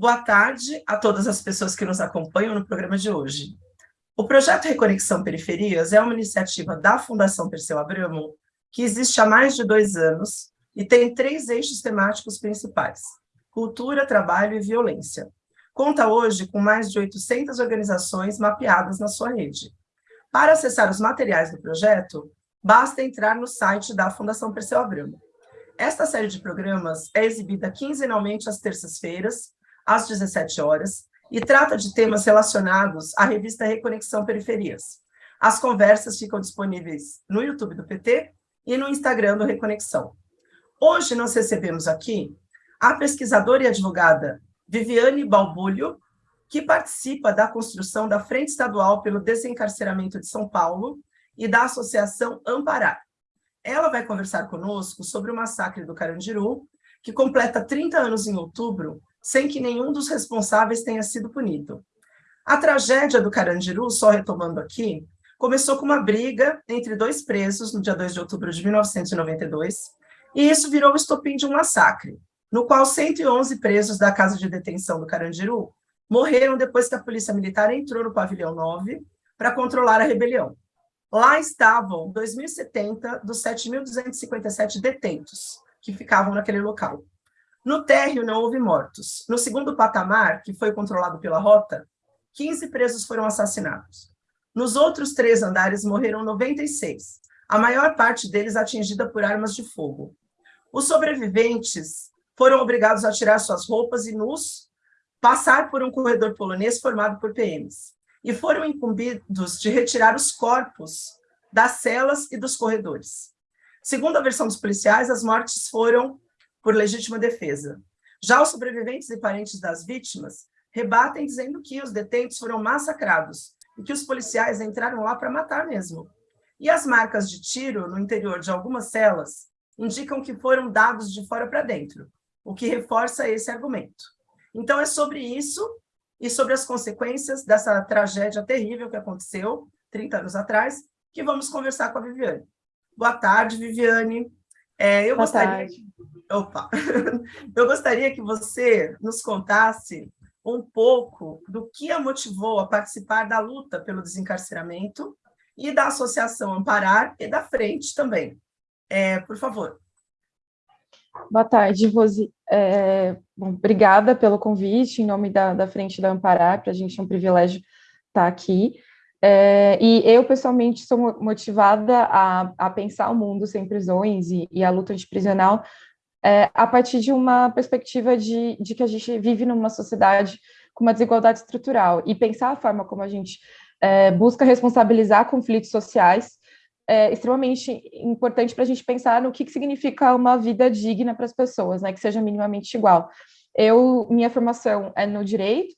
Boa tarde a todas as pessoas que nos acompanham no programa de hoje. O projeto Reconexão Periferias é uma iniciativa da Fundação Perseu Abramo que existe há mais de dois anos e tem três eixos temáticos principais, cultura, trabalho e violência. Conta hoje com mais de 800 organizações mapeadas na sua rede. Para acessar os materiais do projeto, basta entrar no site da Fundação Perseu Abramo. Esta série de programas é exibida quinzenalmente às terças-feiras, às 17 horas, e trata de temas relacionados à revista Reconexão Periferias. As conversas ficam disponíveis no YouTube do PT e no Instagram do Reconexão. Hoje nós recebemos aqui a pesquisadora e advogada Viviane Balbulho, que participa da construção da Frente Estadual pelo Desencarceramento de São Paulo e da Associação Amparar. Ela vai conversar conosco sobre o massacre do Carandiru, que completa 30 anos em outubro, sem que nenhum dos responsáveis tenha sido punido. A tragédia do Carandiru, só retomando aqui, começou com uma briga entre dois presos no dia 2 de outubro de 1992, e isso virou o estopim de um massacre, no qual 111 presos da casa de detenção do Carandiru morreram depois que a polícia militar entrou no pavilhão 9 para controlar a rebelião. Lá estavam 2.070 dos 7.257 detentos que ficavam naquele local. No térreo não houve mortos. No segundo patamar, que foi controlado pela rota, 15 presos foram assassinados. Nos outros três andares morreram 96, a maior parte deles atingida por armas de fogo. Os sobreviventes foram obrigados a tirar suas roupas e nus, passar por um corredor polonês formado por PMs e foram incumbidos de retirar os corpos das celas e dos corredores. Segundo a versão dos policiais, as mortes foram por legítima defesa. Já os sobreviventes e parentes das vítimas rebatem dizendo que os detentos foram massacrados e que os policiais entraram lá para matar mesmo. E as marcas de tiro no interior de algumas celas indicam que foram dados de fora para dentro, o que reforça esse argumento. Então, é sobre isso e sobre as consequências dessa tragédia terrível que aconteceu 30 anos atrás, que vamos conversar com a Viviane. Boa tarde, Viviane. É, eu Boa gostaria... Tarde. Opa! eu gostaria que você nos contasse um pouco do que a motivou a participar da luta pelo desencarceramento e da Associação Amparar e da Frente também. É, por favor. Boa tarde, Rose. É, bom, obrigada pelo convite, em nome da, da Frente da Amparar, para a gente é um privilégio estar aqui. É, e eu, pessoalmente, sou motivada a, a pensar o mundo sem prisões e, e a luta antiprisional é, a partir de uma perspectiva de, de que a gente vive numa sociedade com uma desigualdade estrutural e pensar a forma como a gente é, busca responsabilizar conflitos sociais é extremamente importante para a gente pensar no que, que significa uma vida digna para as pessoas, né, que seja minimamente igual. Eu, minha formação é no direito,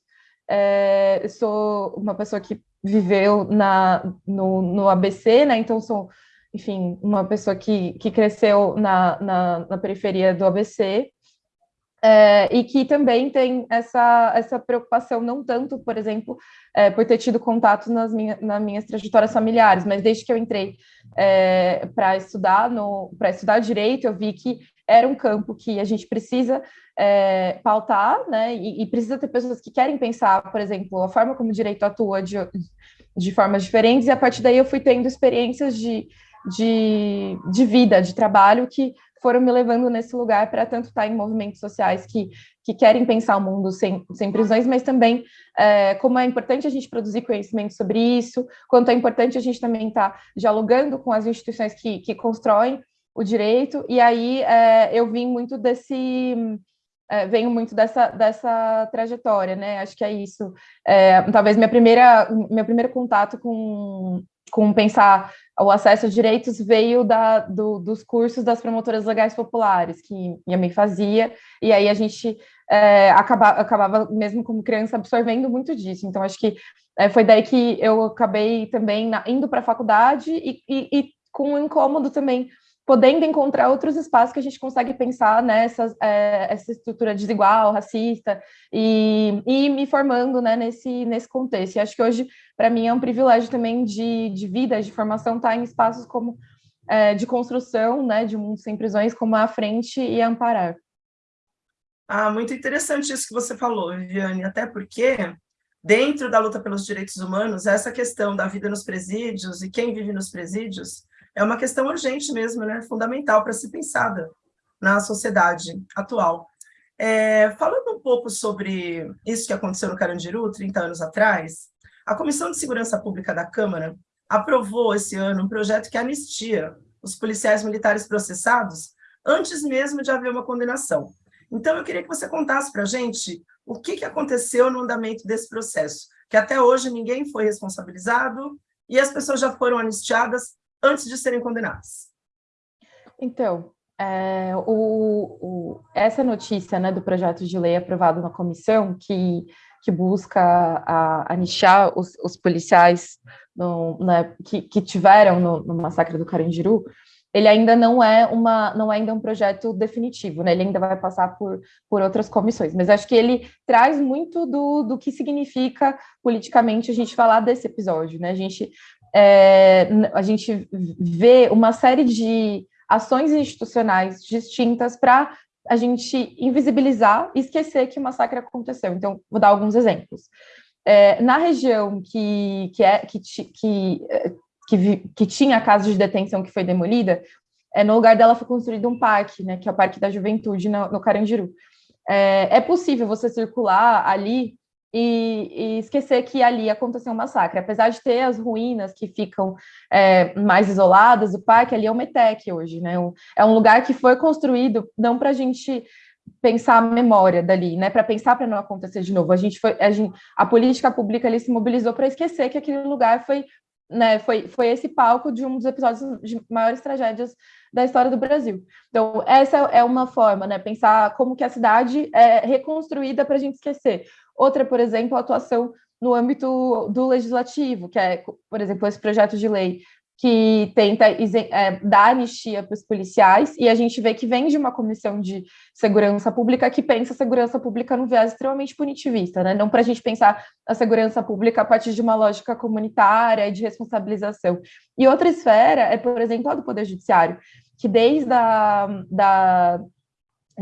é, sou uma pessoa que viveu na, no, no ABC, né, então sou, enfim, uma pessoa que, que cresceu na, na, na periferia do ABC, é, e que também tem essa, essa preocupação, não tanto, por exemplo, é, por ter tido contato nas, minha, nas minhas trajetórias familiares, mas desde que eu entrei é, para estudar para estudar direito, eu vi que era um campo que a gente precisa é, pautar, né, e, e, precisa ter pessoas que querem pensar, por exemplo, a forma como o direito atua de, de formas diferentes, e a partir daí eu fui tendo experiências de, de, de vida, de trabalho, que foram me levando nesse lugar para tanto estar em movimentos sociais que, que querem pensar o mundo sem, sem prisões, mas também é, como é importante a gente produzir conhecimento sobre isso, quanto é importante a gente também estar tá dialogando com as instituições que, que constroem o direito, e aí é, eu vim muito desse... É, venho muito dessa, dessa trajetória, né? Acho que é isso. É, talvez minha primeira, meu primeiro contato com, com pensar o acesso a direitos veio da, do, dos cursos das promotoras legais populares, que minha mãe fazia, e aí a gente é, acaba, acabava, mesmo como criança, absorvendo muito disso. Então, acho que é, foi daí que eu acabei também na, indo para a faculdade e, e, e, com um incômodo também podendo encontrar outros espaços que a gente consegue pensar nessa é, essa estrutura desigual, racista, e, e me formando né, nesse, nesse contexto. E acho que hoje, para mim, é um privilégio também de, de vida, de formação, estar tá em espaços como é, de construção né, de um mundo sem prisões, como a Frente e a Amparar. Ah, muito interessante isso que você falou, Viviane, até porque dentro da luta pelos direitos humanos, essa questão da vida nos presídios e quem vive nos presídios é uma questão urgente mesmo, né? fundamental para ser pensada na sociedade atual. É, falando um pouco sobre isso que aconteceu no Carandiru, 30 anos atrás, a Comissão de Segurança Pública da Câmara aprovou esse ano um projeto que anistia os policiais militares processados antes mesmo de haver uma condenação. Então, eu queria que você contasse para a gente o que, que aconteceu no andamento desse processo, que até hoje ninguém foi responsabilizado e as pessoas já foram anistiadas antes de serem condenadas. Então, é, o, o, essa notícia né, do projeto de lei aprovado na comissão, que, que busca a, anistiar os, os policiais no, né, que, que tiveram no, no massacre do Carandiru, ele ainda não é uma não é ainda um projeto definitivo, né? Ele ainda vai passar por, por outras comissões, mas acho que ele traz muito do, do que significa politicamente a gente falar desse episódio, né? A gente é, a gente vê uma série de ações institucionais distintas para a gente invisibilizar e esquecer que o massacre aconteceu. Então, vou dar alguns exemplos. É, na região que, que, é, que, que que, que tinha casa de detenção que foi demolida, é, no lugar dela foi construído um parque, né, que é o Parque da Juventude, no, no Carandiru. É, é, possível você circular ali e, e, esquecer que ali aconteceu um massacre. Apesar de ter as ruínas que ficam é, mais isoladas, o parque ali é o Metec hoje, né? É um lugar que foi construído não para a gente pensar a memória dali, né? Para pensar para não acontecer de novo. A gente foi, a, gente, a política pública ali se mobilizou para esquecer que aquele lugar foi né, foi, foi esse palco de um dos episódios de maiores tragédias da história do Brasil. Então, essa é uma forma, né, pensar como que a cidade é reconstruída para a gente esquecer. Outra, por exemplo, a atuação no âmbito do legislativo, que é, por exemplo, esse projeto de lei que tenta é, dar anistia para os policiais, e a gente vê que vem de uma comissão de segurança pública que pensa a segurança pública num viés extremamente punitivista, né? não para a gente pensar a segurança pública a partir de uma lógica comunitária e de responsabilização. E outra esfera é, por exemplo, a do Poder Judiciário, que desde a, da,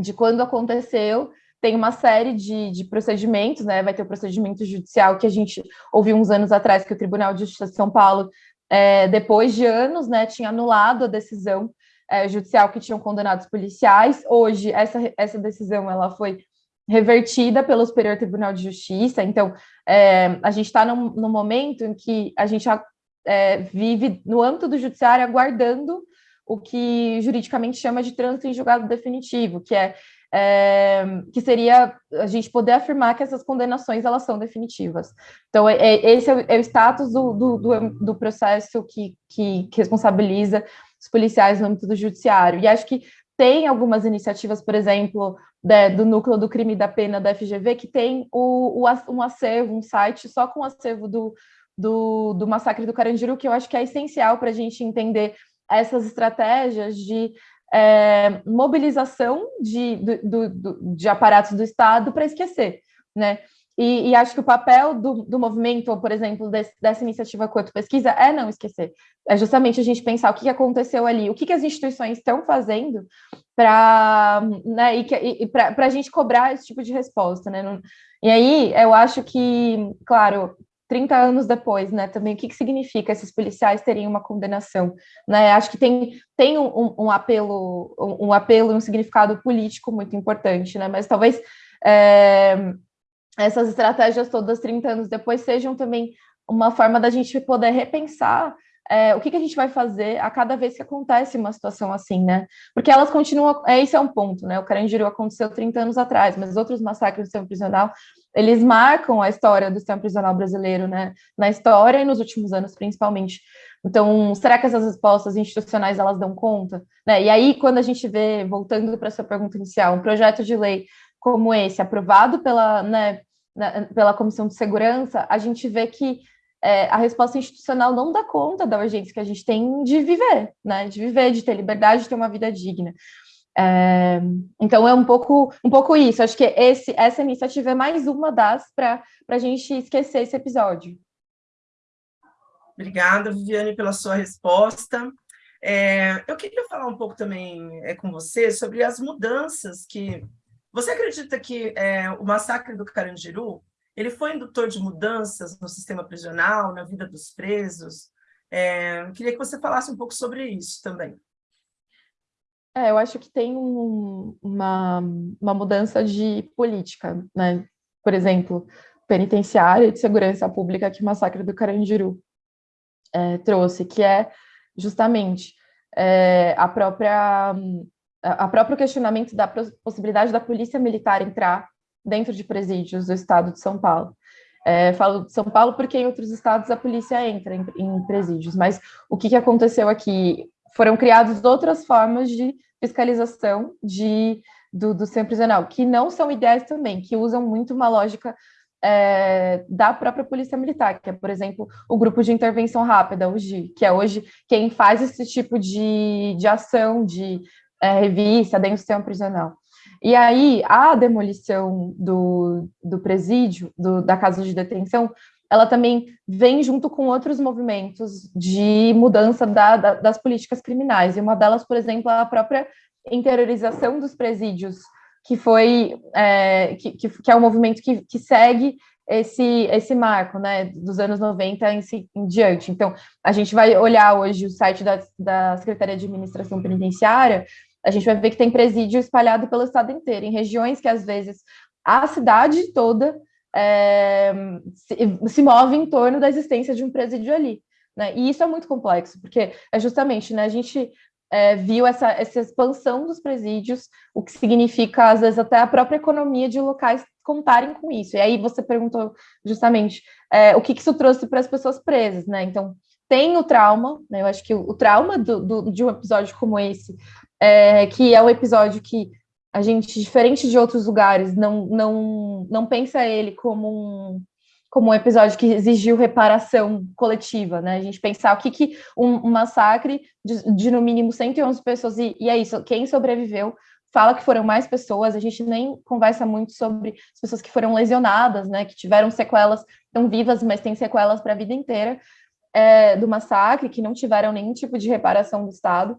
de quando aconteceu, tem uma série de, de, procedimentos, né? Vai ter o procedimento judicial que a gente ouviu uns anos atrás, que o Tribunal de Justiça de São Paulo é, depois de anos, né, tinha anulado a decisão é, judicial que tinham condenado os policiais. Hoje, essa, essa decisão ela foi revertida pelo Superior Tribunal de Justiça. Então, é, a gente está num, num, momento em que a gente é, vive no âmbito do judiciário aguardando o que juridicamente chama de trânsito em julgado definitivo, que é é, que seria a gente poder afirmar que essas condenações elas são definitivas. Então, é, é, esse é o, é o status do, do, do, processo que, que, que, responsabiliza os policiais no âmbito do judiciário. E acho que tem algumas iniciativas, por exemplo, do núcleo do crime da pena da FGV, que tem o, o, um acervo, um site só com o acervo do, do, do massacre do Carandiru, que eu acho que é essencial para a gente entender essas estratégias de é, mobilização de, do, do, de aparatos do Estado para esquecer, né? E, e, acho que o papel do, do movimento, ou, por exemplo, desse, dessa iniciativa Quanto Pesquisa, é não esquecer. É justamente a gente pensar o que aconteceu ali, o que, que as instituições estão fazendo para né, e, e para a gente cobrar esse tipo de resposta. Né? E aí eu acho que, claro, 30 anos depois, né, também, o que, que significa esses policiais terem uma condenação, né, acho que tem, tem um, um apelo, um, apelo, um significado político muito importante, né, mas talvez é, essas estratégias todas 30 anos depois sejam também uma forma da gente poder repensar é, o que, que, a gente vai fazer a cada vez que acontece uma situação assim, né? Porque elas continuam, é, esse é um ponto, né? O Carandiru aconteceu 30 anos atrás, mas outros massacres do sistema prisional, eles marcam a história do sistema prisional brasileiro, né? Na história e nos últimos anos, principalmente. Então, será que essas respostas institucionais, elas dão conta? Né? E aí, quando a gente vê, voltando para a sua pergunta inicial, um projeto de lei como esse, aprovado pela, né, pela Comissão de Segurança, a gente vê que é, a resposta institucional não dá conta da urgência que a gente tem de viver, né? De viver, de ter liberdade, de ter uma vida digna. É, então é um pouco, um pouco isso. Acho que esse, essa iniciativa é mais uma das para a gente esquecer esse episódio. Obrigada, Viviane, pela sua resposta. É, eu queria falar um pouco também é, com você sobre as mudanças que Você acredita que é, o massacre do Carandiru ele foi indutor de mudanças no sistema prisional, na vida dos presos? É, queria que você falasse um pouco sobre isso também. É, eu acho que tem um, uma, uma mudança de política, né? Por exemplo, penitenciária de segurança pública que o massacre do Carandiru é, trouxe, que é justamente é, a própria a próprio questionamento da possibilidade da polícia militar entrar dentro de presídios do estado de São Paulo. É, falo de São Paulo porque em outros estados a polícia entra em, em presídios, mas o que, que aconteceu aqui? Foram criadas outras formas de fiscalização de, do, do centro prisional, que não são ideais também, que usam muito uma lógica é, da própria Polícia Militar, que é, por exemplo, o Grupo de Intervenção Rápida, o GI, que é hoje quem faz esse tipo de, de ação, de é, revista dentro do sistema prisional. E aí, a demolição do, do presídio, do, da casa de detenção, ela também vem junto com outros movimentos de mudança da, da, das políticas criminais. E uma delas, por exemplo, é a própria interiorização dos presídios, que foi é, que, que, que, é um movimento que, que segue esse, esse marco, né, dos anos 90 em, em, diante. Então, a gente vai olhar hoje o site da, da Secretaria de Administração Penitenciária, a gente vai ver que tem presídio espalhado pelo estado inteiro, em regiões que, às vezes, a cidade toda é, se, se, move em torno da existência de um presídio ali. Né? E isso é muito complexo, porque é justamente, né, a gente é, viu essa, essa expansão dos presídios, o que significa, às vezes, até a própria economia de locais contarem com isso. E aí você perguntou justamente é, o que, que isso trouxe para as pessoas presas, né? Então, tem o trauma, né? Eu acho que o, o trauma do, do, de um episódio como esse, é, que é um episódio que a gente, diferente de outros lugares, não, não, não pensa ele como um, como um episódio que exigiu reparação coletiva, né? A gente pensar o que, que um, um massacre de, de, no mínimo 111 pessoas, e, e é isso, quem sobreviveu fala que foram mais pessoas, a gente nem conversa muito sobre as pessoas que foram lesionadas, né? Que tiveram sequelas, estão vivas, mas têm sequelas para a vida inteira é, do massacre, que não tiveram nenhum tipo de reparação do Estado.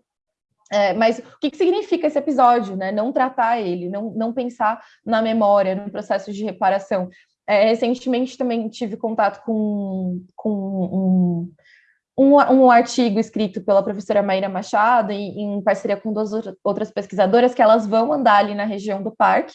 É, mas o que, que, significa esse episódio, né? Não tratar ele, não, não pensar na memória, no processo de reparação. É, recentemente também tive contato com, com um, um, um, artigo escrito pela professora Maíra Machado, em, em, parceria com duas outras pesquisadoras, que elas vão andar ali na região do parque,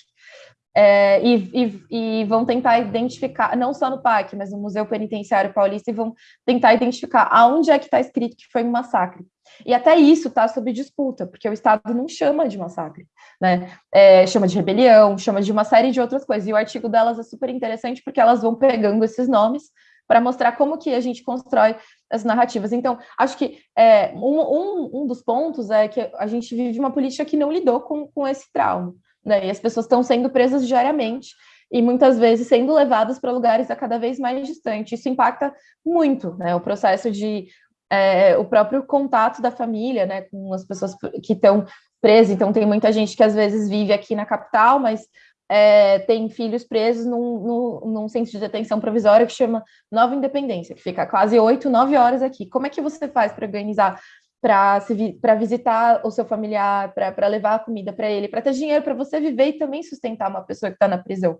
é, e, e, e, vão tentar identificar, não só no parque, mas no Museu Penitenciário Paulista, e vão tentar identificar aonde é que está escrito que foi um massacre. E até isso está sob disputa, porque o Estado não chama de massacre, né? É, chama de rebelião, chama de uma série de outras coisas. E o artigo delas é super interessante porque elas vão pegando esses nomes para mostrar como que a gente constrói as narrativas. Então, acho que é, um, um, um, dos pontos é que a gente vive uma política que não lidou com, com esse trauma, né? E as pessoas estão sendo presas diariamente e muitas vezes sendo levadas para lugares a cada vez mais distantes. Isso impacta muito, né? O processo de é, o próprio contato da família, né, com as pessoas que estão presas. Então, tem muita gente que às vezes vive aqui na capital, mas é, tem filhos presos num, num, num, centro de detenção provisória que chama Nova Independência, que fica quase oito, nove horas aqui. Como é que você faz para organizar, para visitar o seu familiar, para levar a comida para ele, para ter dinheiro para você viver e também sustentar uma pessoa que está na prisão?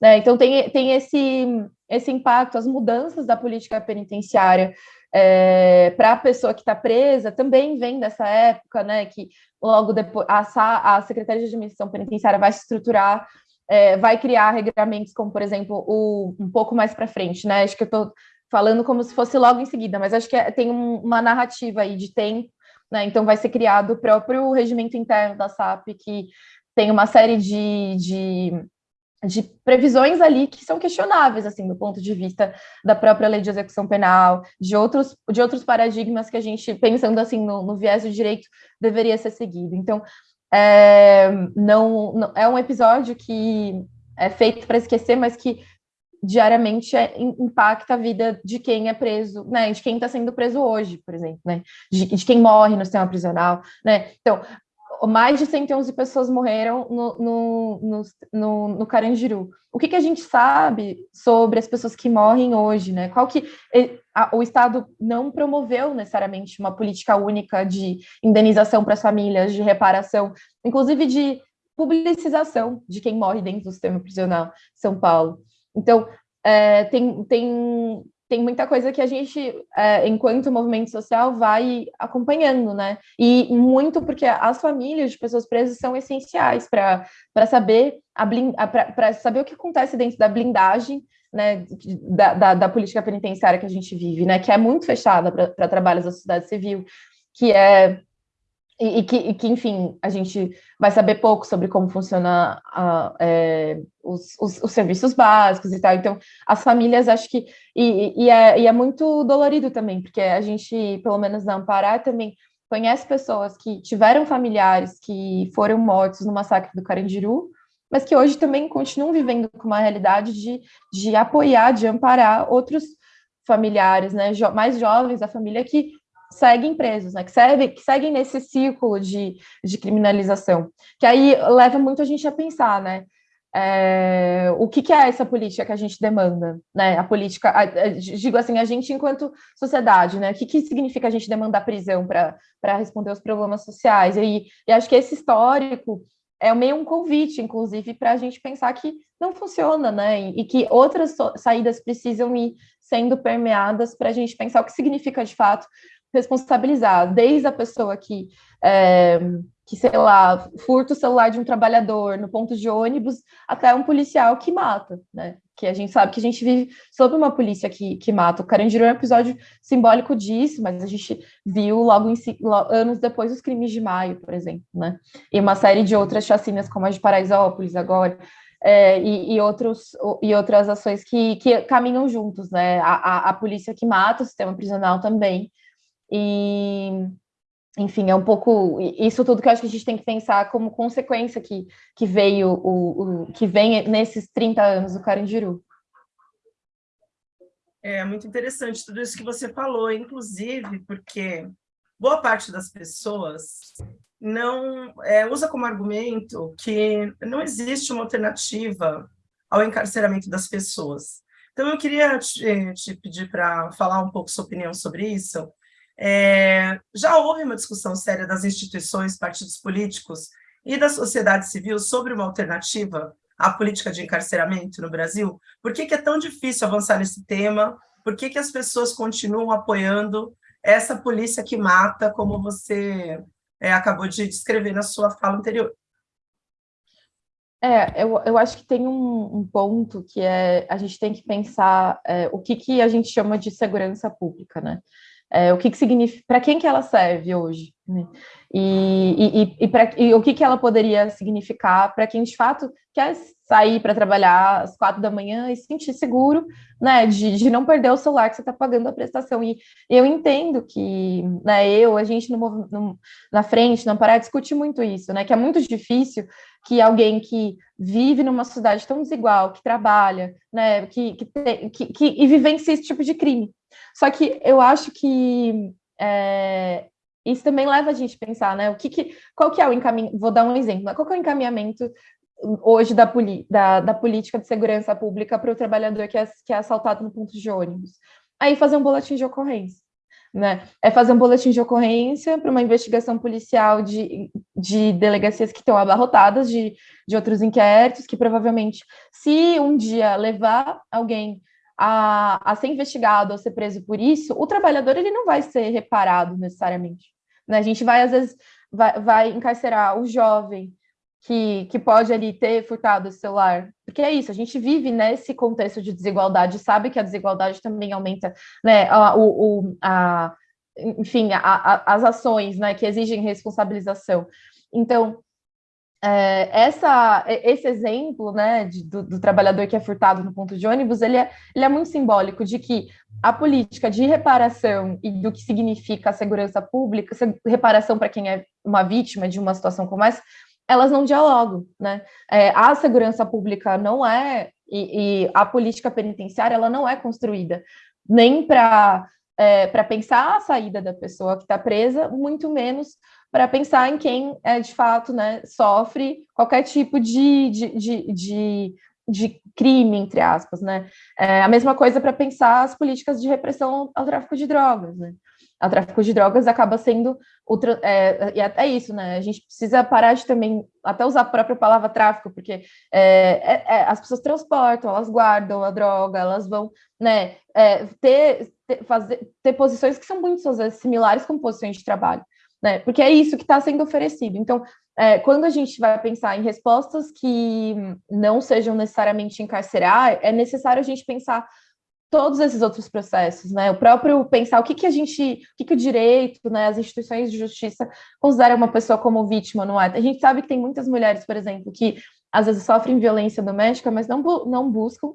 Né? Então, tem, tem esse, esse impacto, as mudanças da política penitenciária é, para a pessoa que está presa também vem dessa época, né? Que logo depois a, a Secretaria de Administração Penitenciária vai se estruturar, é, vai criar regramentos, como por exemplo o um pouco mais para frente, né? Acho que eu estou falando como se fosse logo em seguida, mas acho que é, tem um, uma narrativa aí de tempo, né? Então vai ser criado o próprio regimento interno da SAP que tem uma série de, de de previsões ali que são questionáveis, assim, do ponto de vista da própria lei de execução penal, de outros, de outros paradigmas que a gente, pensando assim no, no viés do direito, deveria ser seguido. Então, é, não, não, é um episódio que é feito para esquecer, mas que diariamente é, impacta a vida de quem é preso, né, de quem está sendo preso hoje, por exemplo, né, de, de, quem morre no sistema prisional, né, então, mais de 111 pessoas morreram no, no, no, no, Carandiru. O que, que, a gente sabe sobre as pessoas que morrem hoje, né? Qual que a, o Estado não promoveu necessariamente uma política única de indenização para as famílias, de reparação, inclusive de publicização de quem morre dentro do sistema prisional São Paulo. Então, é, tem, tem, tem muita coisa que a gente, é, enquanto movimento social, vai acompanhando, né? E muito porque as famílias de pessoas presas são essenciais para saber para saber o que acontece dentro da blindagem né, da, da, da, política penitenciária que a gente vive, né, que é muito fechada para trabalhos da sociedade civil, que é e, e, que, e, que, enfim, a gente vai saber pouco sobre como funciona a, é, os, os, os, serviços básicos e tal. Então, as famílias, acho que. E, e, é, e é muito dolorido também, porque a gente, pelo menos na Ampará, também conhece pessoas que tiveram familiares que foram mortos no massacre do Carandiru, mas que hoje também continuam vivendo com uma realidade de, de apoiar, de amparar outros familiares, né, jo mais jovens da família que seguem presos, né, que, segue, que seguem nesse círculo de, de criminalização, que aí leva muito a gente a pensar, né, é, o que, que, é essa política que a gente demanda, né, a política, a, a, digo assim, a gente enquanto sociedade, né, o que, que significa a gente demandar prisão para responder aos problemas sociais, e, e acho que esse histórico é meio um convite, inclusive, para a gente pensar que não funciona, né? E que outras saídas precisam ir sendo permeadas para a gente pensar o que significa de fato responsabilizar, desde a pessoa que, é, que, sei lá, furta o celular de um trabalhador no ponto de ônibus, até um policial que mata, né? Que a gente sabe que a gente vive sob uma polícia que, que mata. O Carandiru é um episódio simbólico disso, mas a gente viu logo, em, anos depois os crimes de maio, por exemplo, né? E uma série de outras chacinas, como a de Paraisópolis agora, é, e, e, outros, e outras ações que, que caminham juntos, né? A, a, a polícia que mata o sistema prisional também, e, enfim, é um pouco isso tudo que eu acho que a gente tem que pensar como consequência que, que veio o, o que vem nesses 30 anos do Carandiru. É muito interessante tudo isso que você falou, inclusive porque boa parte das pessoas não é, usa como argumento que não existe uma alternativa ao encarceramento das pessoas. Então, eu queria te, te pedir para falar um pouco sua opinião sobre isso, é, já houve uma discussão séria das instituições, partidos políticos e da sociedade civil sobre uma alternativa à política de encarceramento no Brasil? Por que, que é tão difícil avançar nesse tema? Por que, que as pessoas continuam apoiando essa polícia que mata, como você é, acabou de descrever na sua fala anterior? É, eu, eu acho que tem um, um ponto que é a gente tem que pensar é, o que, que a gente chama de segurança pública, né? É, o que, que significa, para quem que ela serve hoje, né? e, e, e, pra, e, o que, que ela poderia significar para quem de fato quer sair para trabalhar às quatro da manhã e se sentir seguro, né, de, de não perder o celular que você está pagando a prestação. E eu entendo que, né, eu, a gente no, no, na frente, não parar, discute muito isso, né, que é muito difícil que alguém que vive numa sociedade tão desigual, que trabalha, né, que, que, te, que, que e vivencia esse tipo de crime, só que eu acho que é, isso também leva a gente a pensar, né? O que, que qual que é o encaminhamento? Vou dar um exemplo. Né? Qual que é o encaminhamento hoje da, da, da política de segurança pública para o trabalhador que é, que é assaltado no ponto de ônibus? Aí fazer um boletim de ocorrência. Né? É fazer um boletim de ocorrência para uma investigação policial de, de delegacias que estão abarrotadas de, de outros inquéritos, que provavelmente, se um dia levar alguém a, a ser investigado ou ser preso por isso, o trabalhador ele não vai ser reparado necessariamente. Né? A gente vai, às vezes, vai, vai encarcerar o jovem que, que pode ali ter furtado o celular. Porque é isso, a gente vive nesse contexto de desigualdade, sabe que a desigualdade também aumenta né, a, o, a, enfim, a, a, as ações né, que exigem responsabilização. Então, é, essa, esse exemplo né, de, do, do, trabalhador que é furtado no ponto de ônibus, ele é, ele é muito simbólico de que a política de reparação e do que significa a segurança pública, reparação para quem é uma vítima de uma situação como essa, elas não dialogam, né? É, a segurança pública não é, e, e, a política penitenciária, ela não é construída nem para é, para pensar a saída da pessoa que está presa, muito menos para pensar em quem é de fato né, sofre qualquer tipo de, de, de, de, de crime, entre aspas. Né? É a mesma coisa para pensar as políticas de repressão ao tráfico de drogas. Né? A tráfico de drogas acaba sendo o é, e até isso, né? A gente precisa parar de também até usar a própria palavra tráfico, porque é, é, é as pessoas transportam, elas guardam a droga, elas vão, né, é, ter, ter, fazer, ter posições que são muito vezes similares com posições de trabalho, né? Porque é isso que está sendo oferecido. Então, é, quando a gente vai pensar em respostas que não sejam necessariamente encarcerar, é necessário a gente pensar todos esses outros processos, né? O próprio pensar o que, que a gente, o que, que o direito, né, as instituições de justiça consideram uma pessoa como vítima, não é? A gente sabe que tem muitas mulheres, por exemplo, que às vezes sofrem violência doméstica, mas não, não buscam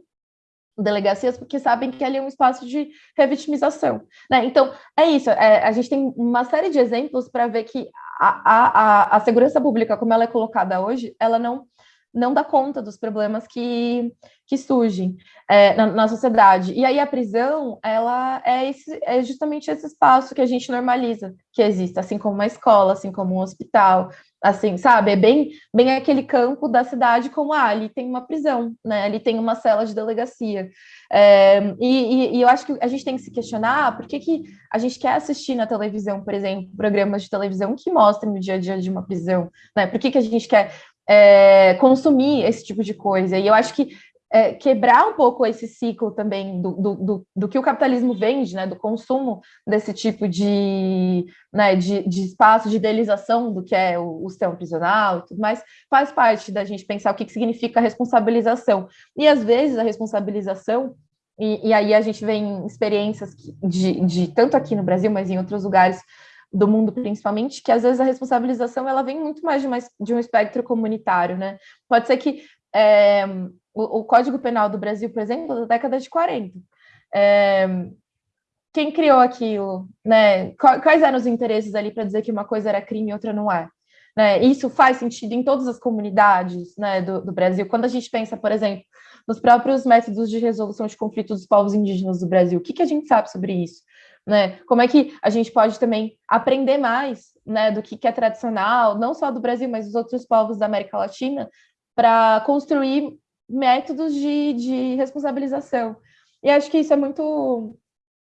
delegacias porque sabem que ali é um espaço de revitimização, né? Então, é isso, é, a gente tem uma série de exemplos para ver que a, a, a segurança pública, como ela é colocada hoje, ela não não dá conta dos problemas que, que surgem é, na, na, sociedade. E aí a prisão, ela é, esse, é justamente esse espaço que a gente normaliza que existe, assim como uma escola, assim como um hospital, assim, sabe? É bem, bem aquele campo da cidade como, ah, ali tem uma prisão, né? Ali tem uma cela de delegacia. É, e, e, eu acho que a gente tem que se questionar por que, que a gente quer assistir na televisão, por exemplo, programas de televisão que mostrem o dia a dia de uma prisão, né? Por que, que a gente quer é, consumir esse tipo de coisa. E eu acho que é, quebrar um pouco esse ciclo também do, do, do, do, que o capitalismo vende, né, do consumo desse tipo de, né, de, de espaço de idealização do que é o, o sistema prisional e tudo mais, faz parte da gente pensar o que, que significa responsabilização. E às vezes a responsabilização e, e, aí a gente vê em experiências de, de, tanto aqui no Brasil, mas em outros lugares, do mundo principalmente, que às vezes a responsabilização ela vem muito mais de, uma, de um espectro comunitário, né? Pode ser que é, o, o, Código Penal do Brasil, por exemplo, da década de 40, é, quem criou aquilo, né? Quais eram os interesses ali para dizer que uma coisa era crime e outra não é? Né? Isso faz sentido em todas as comunidades né, do, do Brasil. Quando a gente pensa, por exemplo, nos próprios métodos de resolução de conflitos dos povos indígenas do Brasil, o que, que a gente sabe sobre isso? Né? Como é que a gente pode também aprender mais, né, do que, que é tradicional, não só do Brasil, mas dos outros povos da América Latina, para construir métodos de, de responsabilização. E acho que isso é muito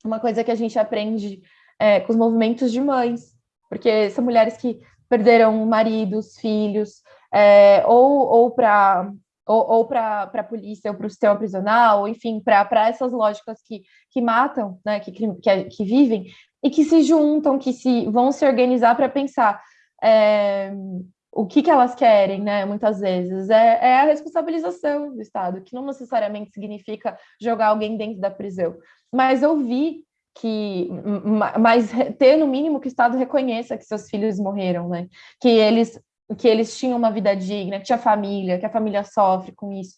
uma coisa que a gente aprende é, com os movimentos de mães, porque são mulheres que perderam maridos, filhos, é, ou, ou para ou, ou para a polícia, ou para o sistema prisional, ou enfim, para essas lógicas que, que matam, né, que, que, que vivem, e que se juntam, que se vão se organizar para pensar é, o que, que elas querem, né, muitas vezes, é, é a responsabilização do Estado, que não necessariamente significa jogar alguém dentro da prisão, mas ouvir que, mas ter no mínimo que o Estado reconheça que seus filhos morreram, né? Que eles que eles tinham uma vida digna, que tinha família, que a família sofre com isso.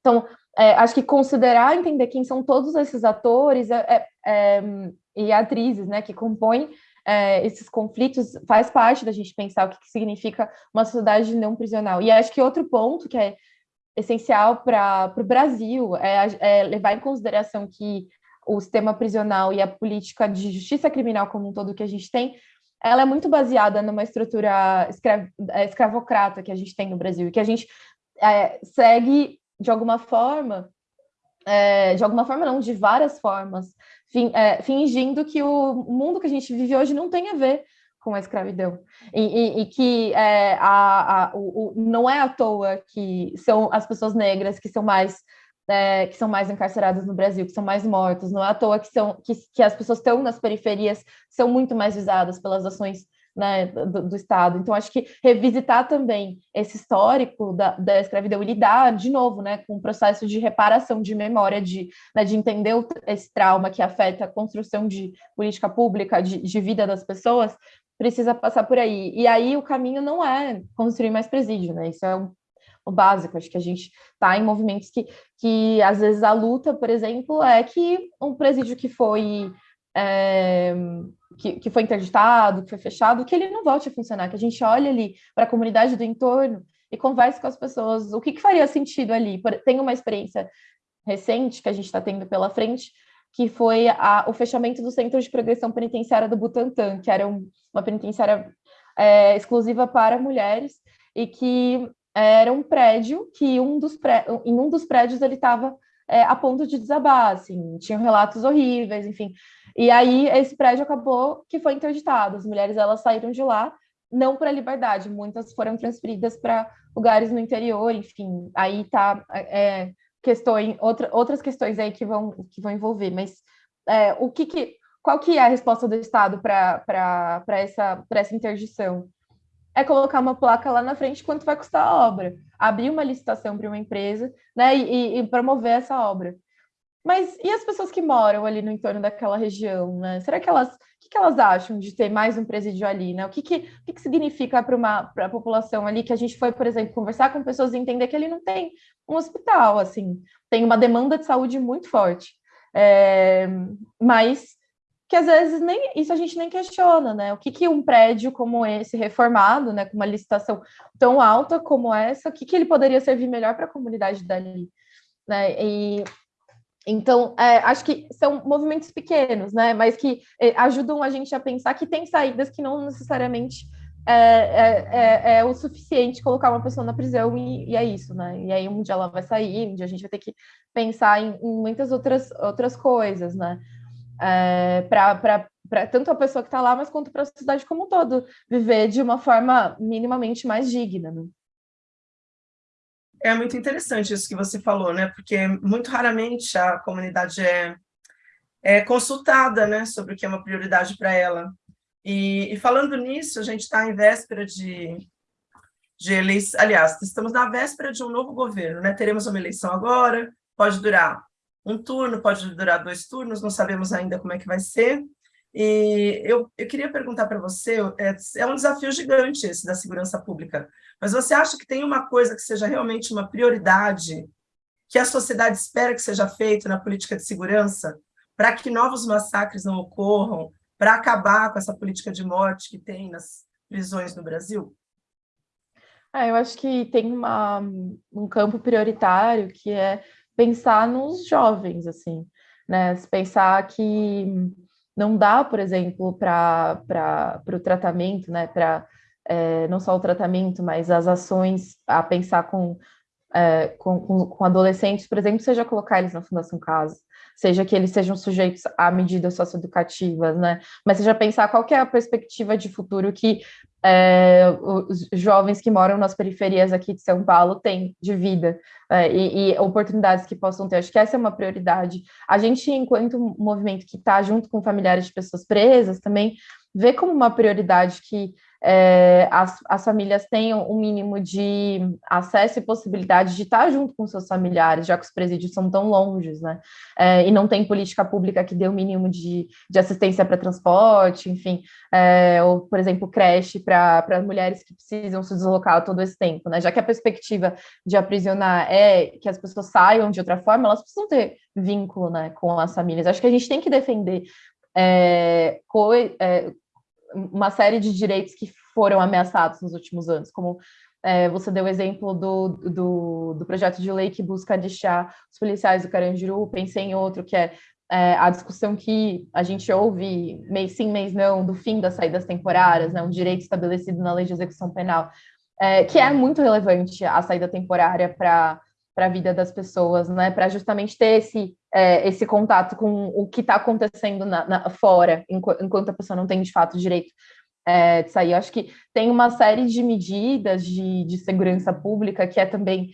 Então, é, acho que considerar, entender quem são todos esses atores é, é, é e atrizes, né, que compõem é, esses conflitos, faz parte da gente pensar o que, que significa uma sociedade não prisional. E acho que outro ponto que é essencial para o Brasil é, é levar em consideração que o sistema prisional e a política de justiça criminal como um todo que a gente tem ela é muito baseada numa estrutura é, escravocrata que a gente tem no Brasil, e que a gente é, segue, de alguma forma, é, de alguma forma não, de várias formas, é, fingindo que o mundo que a gente vive hoje não tem a ver com a escravidão. E, e, e que é, a, a, o, o, não é à toa que são as pessoas negras que são mais é, que são mais encarceradas no Brasil, que são mais mortos. Não é à toa que, são, que, que as pessoas estão nas periferias são muito mais visadas pelas ações né, do, do, Estado. Então, acho que revisitar também esse histórico da, da escravidão e lidar, de novo, né, com o processo de reparação de memória, de, né, de entender o, esse trauma que afeta a construção de política pública, de, de vida das pessoas, precisa passar por aí. E aí o caminho não é construir mais presídio, né? Isso é um o básico. Acho que a gente está em movimentos que, que, às vezes, a luta, por exemplo, é que um presídio que foi. É, que, que foi interditado, que foi fechado, que ele não volte a funcionar, que a gente olhe ali para a comunidade do entorno e converse com as pessoas o que, que faria sentido ali. Tem uma experiência recente que a gente está tendo pela frente, que foi a, o fechamento do Centro de Progressão Penitenciária do Butantã, que era um, uma penitenciária é, exclusiva para mulheres, e que era um prédio que um dos pré... em um dos prédios ele estava é, a ponto de desabar, assim, tinham relatos horríveis, enfim. E aí esse prédio acabou que foi interditado, as mulheres elas saíram de lá, não para liberdade, muitas foram transferidas para lugares no interior, enfim, aí tá é, questões, outra, outras questões aí que vão, que vão envolver, mas é, o que, que qual que é a resposta do Estado para essa, essa interdição? É colocar uma placa lá na frente quanto vai custar a obra, abrir uma licitação para uma empresa né, e, e, promover essa obra. Mas e as pessoas que moram ali no entorno daquela região? Né? Será que elas, o que, que elas acham de ter mais um presídio ali? Né? O que, que, o que, que significa para a população ali que a gente foi, por exemplo, conversar com pessoas e entender que ele não tem um hospital, assim, tem uma demanda de saúde muito forte. É, mas que às vezes nem isso a gente nem questiona, né? O que, que um prédio como esse reformado, né, com uma licitação tão alta como essa, o que, que ele poderia servir melhor para a comunidade dali, né? E então é, acho que são movimentos pequenos, né? Mas que é, ajudam a gente a pensar que tem saídas que não necessariamente é, é, é, é, o suficiente colocar uma pessoa na prisão e, e, é isso, né? E aí um dia ela vai sair, um dia a gente vai ter que pensar em, em muitas outras, outras coisas, né? É, para tanto a pessoa que está lá, mas quanto para a sociedade como um todo, viver de uma forma minimamente mais digna. Né? É muito interessante isso que você falou, né? Porque muito raramente a comunidade é, é consultada né, sobre o que é uma prioridade para ela. E, e, falando nisso, a gente está em véspera de, de eleição, aliás, estamos na véspera de um novo governo, né? Teremos uma eleição agora, pode durar um turno, pode durar dois turnos, não sabemos ainda como é que vai ser. E eu, eu queria perguntar para você, é, é um desafio gigante esse da segurança pública, mas você acha que tem uma coisa que seja realmente uma prioridade, que a sociedade espera que seja feito na política de segurança, para que novos massacres não ocorram, para acabar com essa política de morte que tem nas prisões no Brasil? Ah, eu acho que tem uma, um campo prioritário que é pensar nos jovens, assim, né? Pensar que não dá, por exemplo, para o tratamento, né? Para é, não só o tratamento, mas as ações a pensar com, é, com, com, com, adolescentes, por exemplo, seja colocar eles na Fundação Casa, seja que eles sejam sujeitos a medidas socioeducativas, né? Mas seja pensar qual é a perspectiva de futuro que é, os jovens que moram nas periferias aqui de São Paulo têm de vida é, e, e, oportunidades que possam ter. Acho que essa é uma prioridade. A gente, enquanto movimento que está junto com familiares de pessoas presas, também vê como uma prioridade que é, as, as, famílias tenham um mínimo de acesso e possibilidade de estar junto com seus familiares, já que os presídios são tão longes, né? É, e não tem política pública que dê o um mínimo de, de assistência para transporte, enfim, é, ou, por exemplo, creche para mulheres que precisam se deslocar todo esse tempo, né? Já que a perspectiva de aprisionar é que as pessoas saiam de outra forma, elas precisam ter vínculo né, com as famílias. Acho que a gente tem que defender é, co é, uma série de direitos que foram ameaçados nos últimos anos, como é, você deu o exemplo do, do, do, projeto de lei que busca deixar os policiais do Carandiru, pensei em outro, que é, é, a discussão que a gente ouve, mês sim, mês não, do fim das saídas temporárias, né, um direito estabelecido na lei de execução penal, é, que é muito relevante a saída temporária para para a vida das pessoas, né? Para justamente ter esse, é, esse contato com o que está acontecendo na, na, fora, enquanto a pessoa não tem de fato direito é, de sair. Eu acho que tem uma série de medidas de, de segurança pública que é também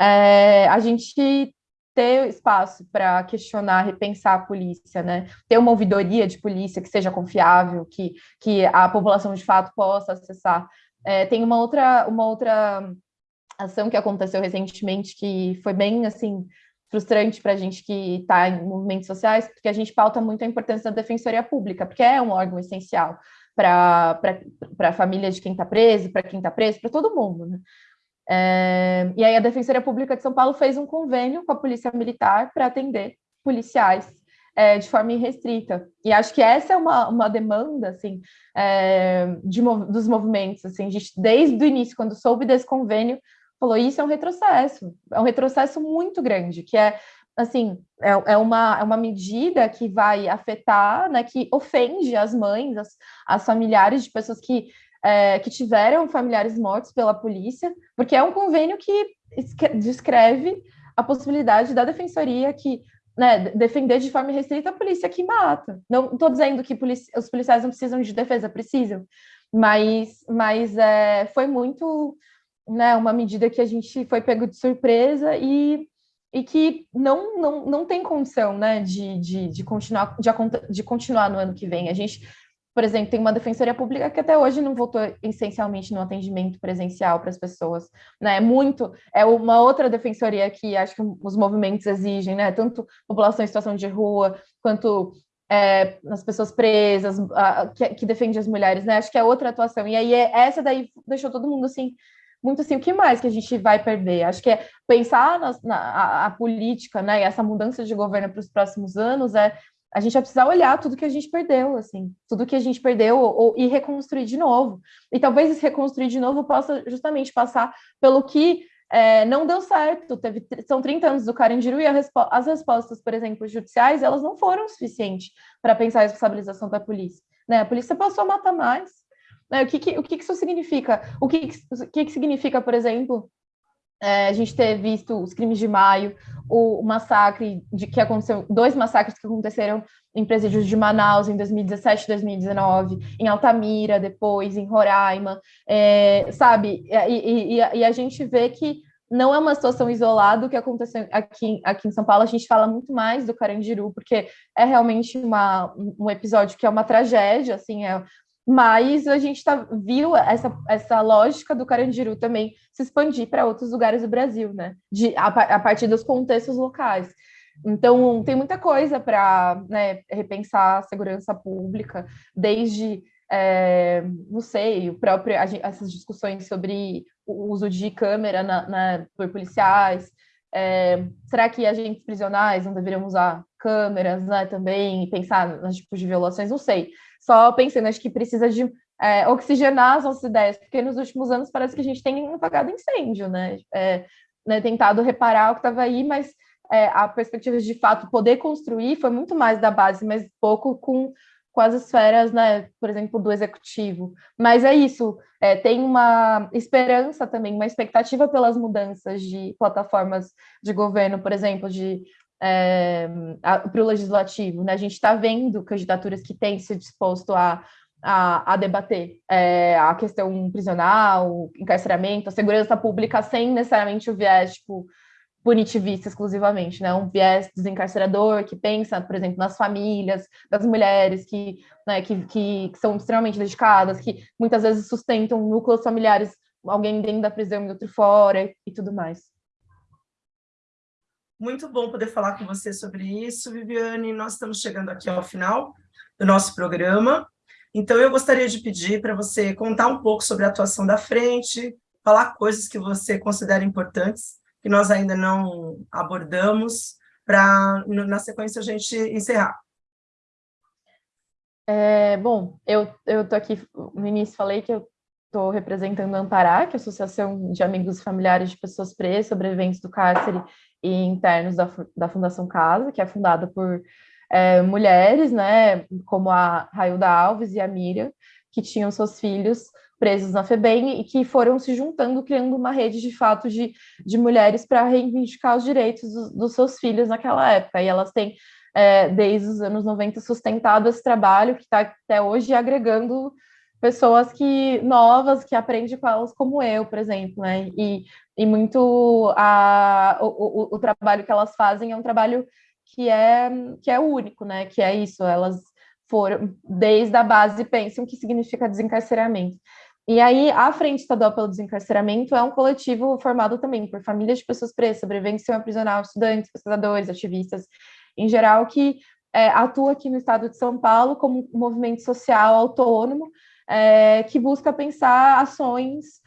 é, a gente ter espaço para questionar, repensar a polícia, né? Ter uma ouvidoria de polícia que seja confiável, que, que a população de fato possa acessar. É, tem uma outra, uma outra ação que aconteceu recentemente que foi bem assim frustrante para a gente que está em movimentos sociais, porque a gente pauta muito a importância da defensoria pública, porque é um órgão essencial para a família de quem está preso, para quem está preso, para todo mundo. Né? É, e aí a Defensoria Pública de São Paulo fez um convênio com a Polícia Militar para atender policiais é, de forma irrestrita. E acho que essa é uma, uma demanda assim, é, de, dos movimentos. Assim, gente, desde o início, quando soube desse convênio, falou, isso é um retrocesso, é um retrocesso muito grande, que é, assim, é, é, uma, é uma medida que vai afetar, né, que ofende as mães, as, as familiares de pessoas que, é, que tiveram familiares mortos pela polícia, porque é um convênio que descreve a possibilidade da defensoria que né, defender de forma restrita a polícia que mata. Não estou dizendo que os policiais não precisam de defesa, precisam, mas, mas é, foi muito né, uma medida que a gente foi pego de surpresa e, e que não, não, não tem condição né, de, de, de, continuar, de, de continuar no ano que vem. A gente por exemplo, tem uma defensoria pública que até hoje não voltou essencialmente no atendimento presencial para as pessoas, né? É muito, é uma outra defensoria que acho que os movimentos exigem, né? Tanto população em situação de rua, quanto é, as pessoas presas, a, que, que, defende as mulheres, né? Acho que é outra atuação. E aí é, essa daí deixou todo mundo assim muito assim, o que mais que a gente vai perder? Acho que é pensar na, na a, a, política, né, e essa mudança de governo para os próximos anos é a gente vai precisar olhar tudo que a gente perdeu, assim, tudo que a gente perdeu ou, e reconstruir de novo. E talvez esse reconstruir de novo possa justamente passar pelo que é, não deu certo. Teve, são 30 anos do Carandiru e respo as respostas, por exemplo, judiciais, elas não foram suficientes para pensar a responsabilização da polícia. Né? A polícia passou a matar mais. Né? O, que, que, o que, que isso significa? O que, que, que, significa, por exemplo, é, a gente ter visto os crimes de maio, o, o, massacre de que aconteceu, dois massacres que aconteceram em presídios de Manaus em 2017 e 2019, em Altamira depois, em Roraima, é, sabe? E, e, e, a gente vê que não é uma situação isolada o que aconteceu aqui, aqui em São Paulo, a gente fala muito mais do Carandiru, porque é realmente uma, um episódio que é uma tragédia, assim, é mas a gente tá, viu essa, essa lógica do Carandiru também se expandir para outros lugares do Brasil, né? De, a, a, partir dos contextos locais. Então, tem muita coisa para né, repensar a segurança pública, desde, é, não sei, o próprio, essas discussões sobre o uso de câmera na, na por policiais. É, será que agentes prisionais não deveriam usar câmeras né, também e pensar nos tipos de violações? Não sei só pensando, acho que precisa de é, oxigenar as nossas ideias, porque nos últimos anos parece que a gente tem apagado incêndio, né? É, né tentado reparar o que estava aí, mas é, a perspectiva de fato poder construir foi muito mais da base, mas pouco com, com as esferas, né, por exemplo, do executivo. Mas é isso, é, tem uma esperança também, uma expectativa pelas mudanças de plataformas de governo, por exemplo, de é, para o legislativo. Né? A gente está vendo candidaturas que têm se disposto a, a, a debater é, a questão prisional, encarceramento, a segurança pública, sem necessariamente o viés tipo, punitivista exclusivamente, né? Um viés desencarcerador que pensa, por exemplo, nas famílias, das mulheres que, né, que, que, que são extremamente dedicadas, que muitas vezes sustentam núcleos familiares, alguém dentro da prisão e outro fora e tudo mais. Muito bom poder falar com você sobre isso, Viviane. Nós estamos chegando aqui ao final do nosso programa. Então, eu gostaria de pedir para você contar um pouco sobre a atuação da frente, falar coisas que você considera importantes, que nós ainda não abordamos, para, na sequência, a gente encerrar. É, bom, eu estou aqui, no início falei que eu estou representando a Ampará, que é a Associação de Amigos e Familiares de Pessoas Presas, sobreviventes do cárcere e internos da, da Fundação Casa, que é fundada por é, mulheres, né, como a Railda Alves e a Miriam, que tinham seus filhos presos na FEBEM e que foram se juntando, criando uma rede de fato de, de mulheres para reivindicar os direitos dos, dos, seus filhos naquela época. E elas têm, é, desde os anos 90, sustentado esse trabalho que está até hoje agregando pessoas que novas que aprendem com elas como eu, por exemplo, né? E, e muito a, o, o, o, trabalho que elas fazem é um trabalho que é que é único, né? Que é isso, elas foram desde a base pensam o que significa desencarceramento. E aí, a Frente Estadual pelo Desencarceramento é um coletivo formado também por famílias de pessoas presas, sobreviventes aprisional, estudantes, pesquisadores, ativistas, em geral, que é, atua aqui no estado de São Paulo como um movimento social autônomo, é, que busca pensar ações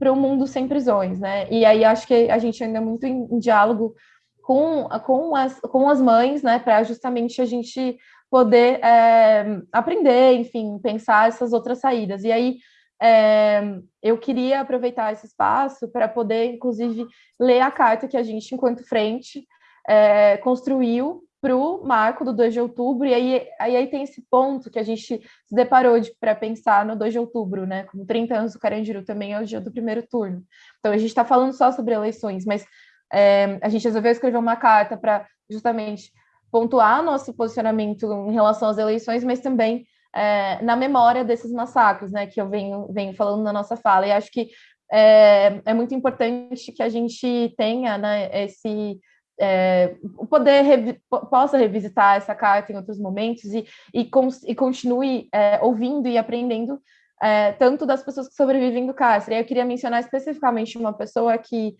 para um mundo sem prisões, né? E aí acho que a gente ainda é muito em, em diálogo com, com, as, com as mães, né, para justamente a gente poder é, aprender, enfim, pensar essas outras saídas. E aí é, eu queria aproveitar esse espaço para poder, inclusive, ler a carta que a gente, enquanto frente, é, construiu para o marco do 2 de outubro, e aí, aí, aí, tem esse ponto que a gente se deparou de, para pensar no 2 de outubro, né? Como 30 anos do Carandiru também é o dia do primeiro turno. Então a gente está falando só sobre eleições, mas É, a gente resolveu escrever uma carta para justamente pontuar nosso posicionamento em relação às eleições, mas também é, na memória desses massacres, né, que eu venho, venho falando na nossa fala. E acho que é, é muito importante que a gente tenha né, esse é, poder revi possa revisitar essa carta em outros momentos e, e, e continue é, ouvindo e aprendendo é, tanto das pessoas que sobrevivem do cárcere. Eu queria mencionar especificamente uma pessoa que,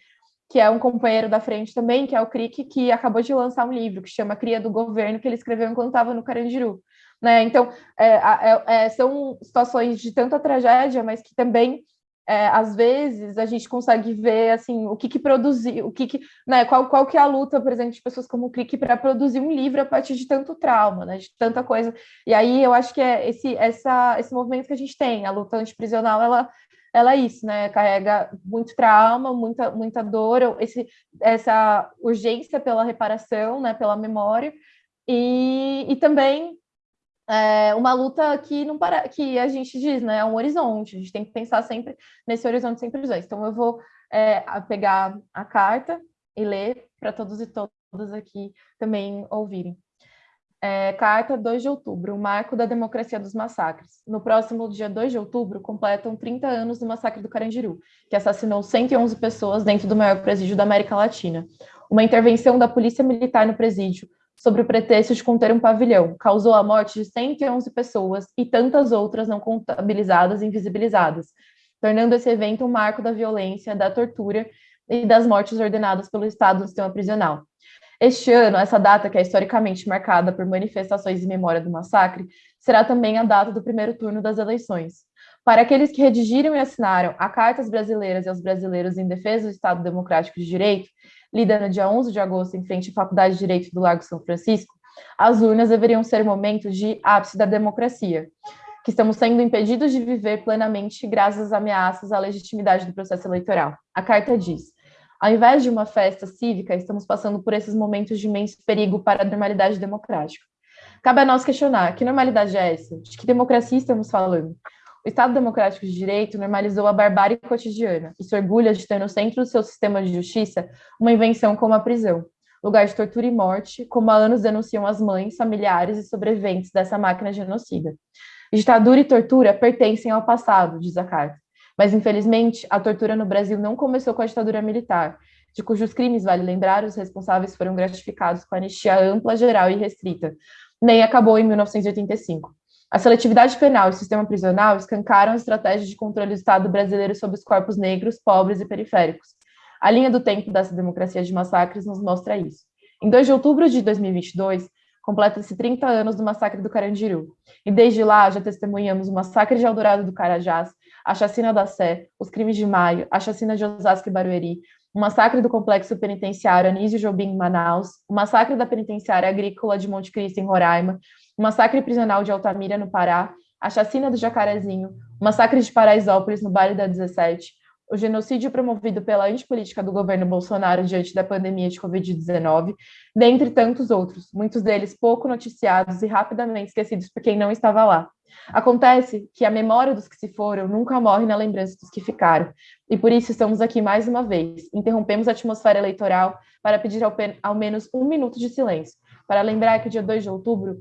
que é um companheiro da frente também, que é o Crick, que acabou de lançar um livro que chama Cria do Governo, que ele escreveu enquanto estava no Carandiru. Né? Então, é, é, é, são situações de tanta tragédia, mas que também é, às vezes a gente consegue ver assim o que, que o que, que né, qual, qual que é a luta, por exemplo, de pessoas como o Crick para produzir um livro a partir de tanto trauma, né, de tanta coisa. E aí eu acho que é esse, essa, esse movimento que a gente tem, a luta antiprisional, ela, ela é isso, né? Carrega muito trauma, muita, muita dor, esse, essa urgência pela reparação, né, pela memória, e, e também é uma luta que não para, que a gente diz, né, é um horizonte. A gente tem que pensar sempre nesse horizonte sempre dois. Então eu vou é, pegar a carta e ler para todos e todas aqui também ouvirem. É, carta 2 de outubro, o marco da democracia dos massacres. No próximo dia 2 de outubro, completam 30 anos do massacre do Carandiru, que assassinou 111 pessoas dentro do maior presídio da América Latina. Uma intervenção da polícia militar no presídio sobre o pretexto de conter um pavilhão, causou a morte de 111 pessoas e tantas outras não contabilizadas e invisibilizadas, tornando esse evento um marco da violência, da tortura e das mortes ordenadas pelo Estado no sistema prisional. Este ano, essa data, que é historicamente marcada por manifestações em memória do massacre, será também a data do primeiro turno das eleições. Para aqueles que redigiram e assinaram a Cartas Brasileiras e aos Brasileiros em Defesa do Estado Democrático de Direito, lida no dia 11 de agosto em frente à Faculdade de Direito do Largo São Francisco, as urnas deveriam ser momentos de ápice da democracia, que estamos sendo impedidos de viver plenamente graças às ameaças à legitimidade do processo eleitoral. A carta diz: ao invés de uma festa cívica, estamos passando por esses momentos de imenso perigo para a normalidade democrática. Cabe a nós questionar: que normalidade é essa? De que democracia estamos falando? O Estado Democrático de Direito normalizou a barbárie cotidiana e se orgulha de ter no centro do seu sistema de justiça uma invenção como a prisão, lugar de tortura e morte, como há anos denunciam as mães, familiares e sobreviventes dessa máquina genocida. Ditadura e tortura pertencem ao passado, diz a carta. Mas, infelizmente, a tortura no Brasil não começou com a ditadura militar, de cujos crimes, vale lembrar, os responsáveis foram gratificados com anistia ampla, geral e restrita, nem acabou em 1985. A seletividade penal e o sistema prisional escancaram a estratégia de controle do Estado brasileiro sobre os corpos negros, pobres e periféricos. A linha do tempo dessa democracia de massacres nos mostra isso. Em 2 de outubro de 2022, completa-se 30 anos do massacre do Carandiru. E desde lá já testemunhamos o massacre de Eldorado do Carajás, a chacina da Sé, os crimes de Maio, a chacina de Osasco e Barueri, o massacre do complexo penitenciário Anísio Jobim em Manaus, o massacre da penitenciária agrícola de Monte Cristo em Roraima, o massacre prisional de Altamira, no Pará, a chacina do Jacarezinho, o massacre de Paraisópolis, no Baile da 17, o genocídio promovido pela antipolítica do governo Bolsonaro diante da pandemia de Covid-19, dentre tantos outros, muitos deles pouco noticiados e rapidamente esquecidos por quem não estava lá. Acontece que a memória dos que se foram nunca morre na lembrança dos que ficaram, e por isso estamos aqui mais uma vez. Interrompemos a atmosfera eleitoral para pedir ao, ao menos um minuto de silêncio, para lembrar que o dia 2 de outubro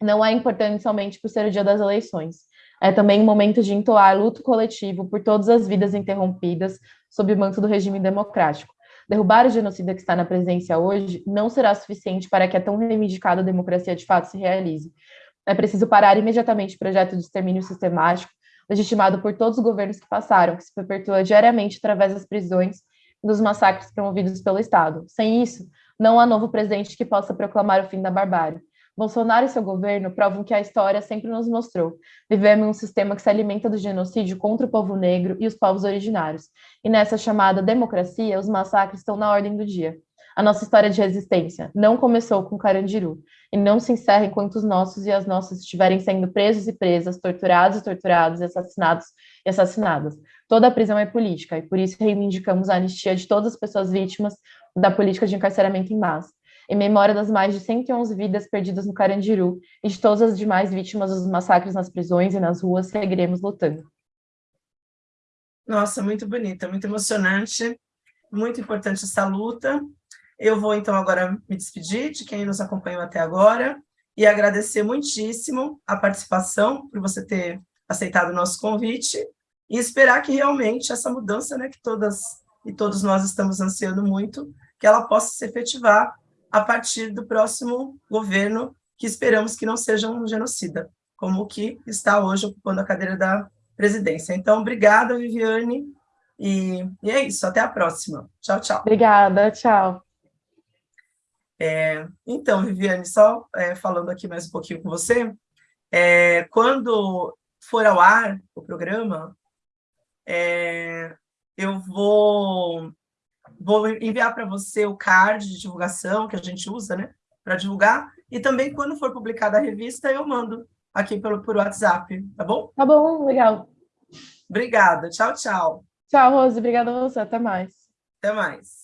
não é importante somente por ser o dia das eleições. É também um momento de entoar luto coletivo por todas as vidas interrompidas sob o manto do regime democrático. Derrubar o genocida que está na presidência hoje não será suficiente para que a tão reivindicada democracia de fato se realize. É preciso parar imediatamente o projeto de extermínio sistemático, legitimado por todos os governos que passaram, que se perpetua diariamente através das prisões e dos massacres promovidos pelo Estado. Sem isso, não há novo presidente que possa proclamar o fim da barbárie. Bolsonaro e seu governo provam que a história sempre nos mostrou. Vivemos em um sistema que se alimenta do genocídio contra o povo negro e os povos originários. E nessa chamada democracia, os massacres estão na ordem do dia. A nossa história de resistência não começou com Carandiru e não se encerra enquanto os nossos e as nossas estiverem sendo presos e presas, torturados e torturados, assassinados e assassinadas. Toda a prisão é política e por isso reivindicamos a anistia de todas as pessoas vítimas da política de encarceramento em massa em memória das mais de 111 vidas perdidas no Carandiru e de todas as demais vítimas dos massacres nas prisões e nas ruas, seguiremos lutando. Nossa, muito bonita, muito emocionante. muito importante essa luta. Eu vou, então, agora me despedir de quem nos acompanhou até agora e agradecer muitíssimo a participação, por você ter aceitado o nosso convite, e esperar que realmente essa mudança, né, que todas e todos nós estamos ansiando muito, que ela possa se efetivar a partir do próximo governo, que esperamos que não seja um genocida, como o que está hoje ocupando a cadeira da presidência. Então, obrigada, Viviane, e, e é isso, até a próxima. Tchau, tchau. Obrigada, tchau. É, então, Viviane, só é, falando aqui mais um pouquinho com você, é, quando for ao ar o programa, é, eu vou, vou enviar para você o card de divulgação que a gente usa, né, para divulgar, e também quando for publicada a revista, eu mando aqui pelo, por WhatsApp, tá bom? Tá bom, legal. Obrigada, tchau, tchau. Tchau, Rose, obrigada a você, até mais. Até mais.